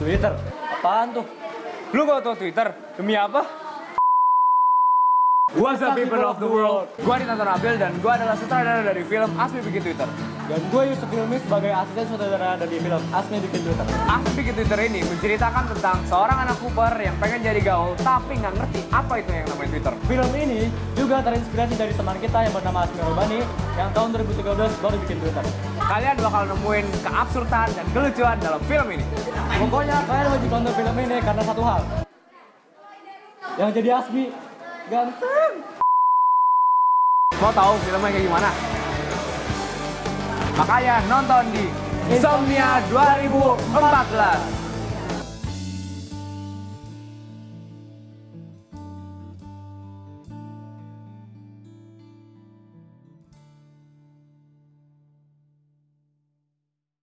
Twitter. Apaan tuh? Lu gak tau Twitter? Demi apa? What's up people of the world? Gua Dinata Nabil dan gua adalah sutradara dari film Asmi Bikin Twitter. Dan gue Yusuf Hilmi sebagai asisten sutradara dari film Asmi Bikin Twitter. Asmi Bikin Twitter ini menceritakan tentang seorang anak Cooper yang pengen jadi gaul tapi nggak ngerti apa itu yang namanya Twitter. Film ini juga terinspirasi dari teman kita yang bernama Asmi Rubani yang tahun 2013 baru bikin Twitter. Kalian bakal nemuin keabsurdan dan kelucuan dalam film ini. Pokoknya kalian wajib nonton film ini karena satu hal. Yang jadi Asmi ganteng. Mau tahu filmnya kayak gimana? Makanya nonton di Insomnia 2014.